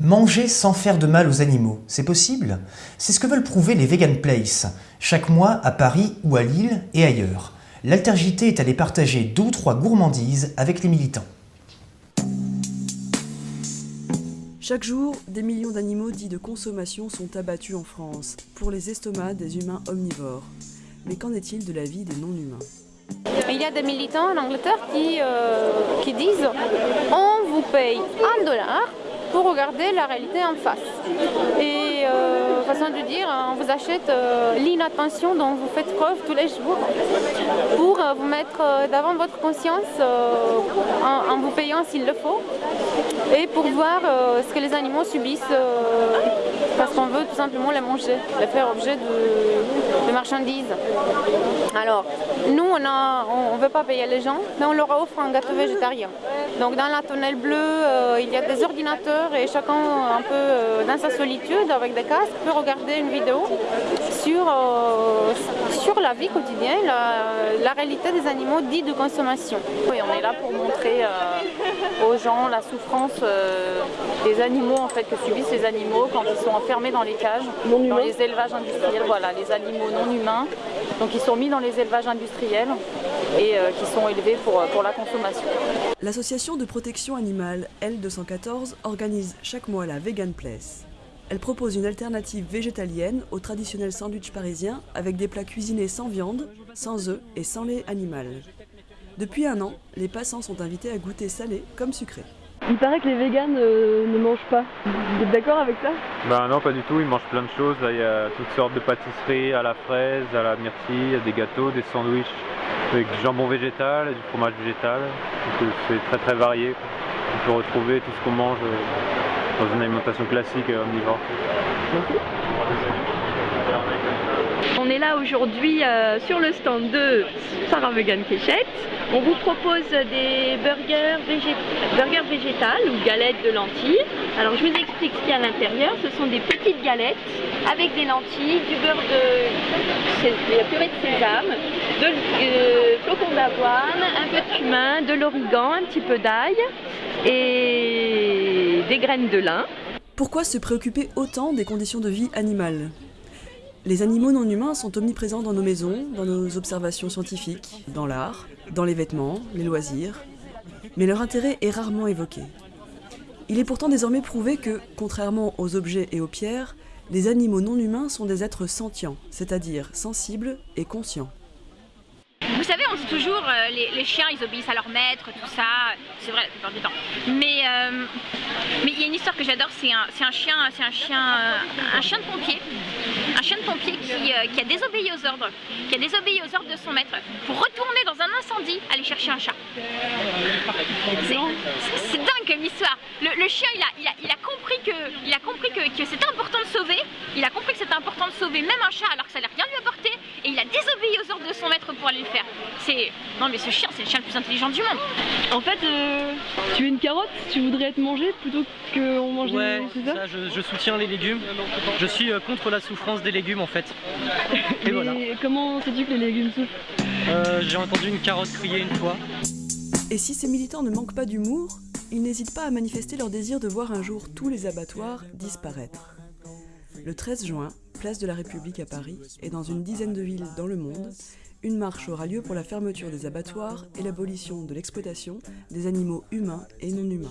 Manger sans faire de mal aux animaux, c'est possible? C'est ce que veulent prouver les Vegan Place, chaque mois à Paris ou à Lille et ailleurs. L'altergité est allée partager deux ou trois gourmandises avec les militants. Chaque jour, des millions d'animaux dits de consommation sont abattus en France, pour les estomacs des humains omnivores. Mais qu'en est-il de la vie des non-humains? Il y a des militants en Angleterre qui, euh, qui disent on vous paye un dollar pour regarder la réalité en face. Euh, façon de dire, on vous achète euh, l'inattention dont vous faites preuve tous les jours pour euh, vous mettre euh, devant votre conscience en, vous payant s'il le faut et pour voir ce que les animaux subissent parce qu'on veut tout simplement les manger, les faire objet de, marchandises. Alors, nous, on ne on veut pas payer les gens, mais on leur offre un gâteau végétarien. Donc dans la tonnelle bleue, il y a des ordinateurs et chacun un peu euh, dans sa solitude avec des casques peut regarder une vidéo sur, euh, sur la vie quotidienne, la, la, réalité des animaux dits de consommation. Oui, on est là pour montrer euh, aux gens la souffrance euh, des animaux en fait que subissent les animaux quand ils sont enfermés dans les cages, non dans les élevages industriels, voilà, les animaux non humains. Donc ils sont mis dans les élevages industriels et euh, qui sont élevés pour, pour la consommation. L'association de protection animale L214 organise chaque mois la Vegan Place. Elle propose une alternative végétalienne au traditionnel sandwich parisien avec des plats cuisinés sans viande, sans œufs et sans lait animal. Depuis un an, les passants sont invités à goûter salé comme sucré. Il paraît que les véganes euh, ne mangent pas. Vous êtes d'accord avec ça? Bah non, pas du tout. Ils mangent plein de choses. Là, il y a toutes sortes de pâtisseries à la fraise, à la myrtille, des gâteaux, des sandwichs avec du jambon végétal, du fromage végétal. C'est très très varié. On peut retrouver tout ce qu'on mange dans une alimentation classique omnivore. On est là aujourd'hui euh, sur le stand de Sarah Vegan Kéchette. On vous propose des burgers, végé burgers végétales ou galettes de lentilles. Alors je vous explique ce qu'il y a à l'intérieur. Ce sont des petites galettes avec des lentilles, du beurre de, purée de sésame, de euh, flocons d'avoine, un peu de cumin, de l'origan, un petit peu d'ail et des graines de lin. Pourquoi se préoccuper autant des conditions de vie animales? Les animaux non humains sont omniprésents dans nos maisons, dans nos observations scientifiques, dans l'art, dans les vêtements, les loisirs, mais leur intérêt est rarement évoqué. Il est pourtant désormais prouvé que, contrairement aux objets et aux pierres, les animaux non humains sont des êtres sentients, c'est-à-dire sensibles et conscients. Savez, on dit toujours euh, les, chiens ils obéissent à leur maître, tout ça, c'est vrai la plupart du temps. Mais euh, mais il y a une histoire que j'adore, c'est un, chien, c'est un chien, euh, un chien de pompier, un chien de pompier qui, a désobéi aux ordres, qui a désobéi aux ordres de son maître pour retourner dans un incendie aller chercher un chat. C'est dingue comme histoire. Le, chien il a, compris que, il a compris que, c'était important de sauver, il a compris que c'était important de sauver même un chat que ça allait rien lui apporter et il a désobéi aux pour aller le faire. C'est non mais ce chien c'est le chien le plus intelligent du monde. En fait, euh, tu es une carotte, tu voudrais être mangé plutôt qu'on mange ouais, des ça, ça je, je, soutiens les légumes. Je suis euh, contre la souffrance des légumes en fait. Et voilà. comment sais-tu que les légumes souffrent euh, J'ai entendu une carotte crier une fois. Et si ces militants ne manquent pas d'humour, ils n'hésitent pas à manifester leur désir de voir un jour tous les abattoirs disparaître. Le 13 juin, place de la République à Paris et dans une dizaine de villes dans le monde, une marche aura lieu pour la fermeture des abattoirs et l'abolition de l'exploitation des animaux humains et non humains.